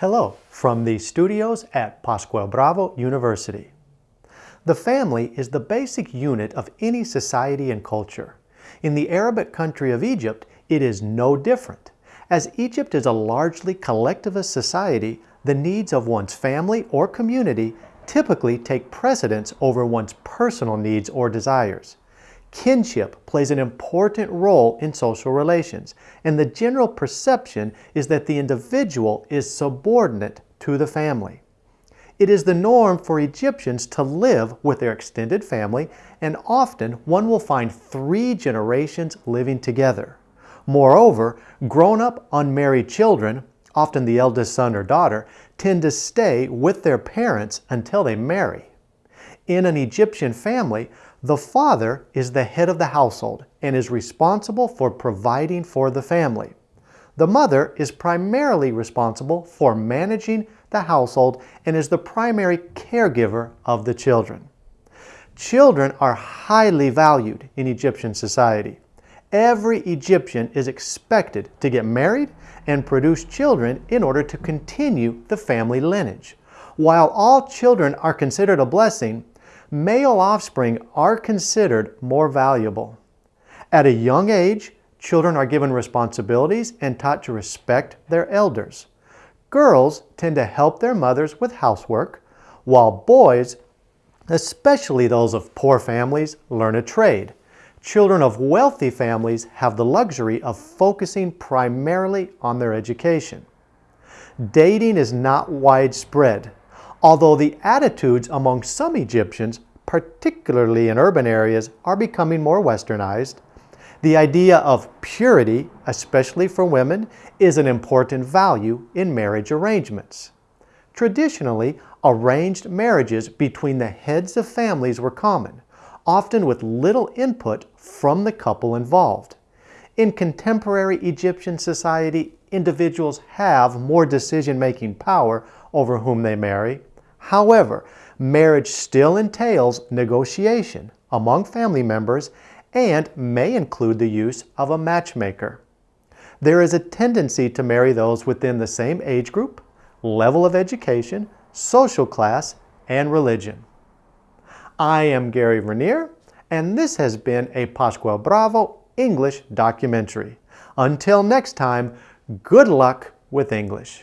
Hello from the studios at Pascual Bravo University. The family is the basic unit of any society and culture. In the Arabic country of Egypt, it is no different. As Egypt is a largely collectivist society, the needs of one's family or community typically take precedence over one's personal needs or desires. Kinship plays an important role in social relations, and the general perception is that the individual is subordinate to the family. It is the norm for Egyptians to live with their extended family, and often one will find three generations living together. Moreover, grown-up unmarried children, often the eldest son or daughter, tend to stay with their parents until they marry. In an Egyptian family, the father is the head of the household and is responsible for providing for the family. The mother is primarily responsible for managing the household and is the primary caregiver of the children. Children are highly valued in Egyptian society. Every Egyptian is expected to get married and produce children in order to continue the family lineage. While all children are considered a blessing, male offspring are considered more valuable. At a young age, children are given responsibilities and taught to respect their elders. Girls tend to help their mothers with housework, while boys, especially those of poor families, learn a trade. Children of wealthy families have the luxury of focusing primarily on their education. Dating is not widespread, although the attitudes among some Egyptians, particularly in urban areas, are becoming more westernized, the idea of purity, especially for women, is an important value in marriage arrangements. Traditionally, arranged marriages between the heads of families were common, often with little input from the couple involved. In contemporary Egyptian society, individuals have more decision-making power over whom they marry, However, marriage still entails negotiation among family members and may include the use of a matchmaker. There is a tendency to marry those within the same age group, level of education, social class, and religion. I am Gary Vernier, and this has been a Pascual Bravo English documentary. Until next time, good luck with English.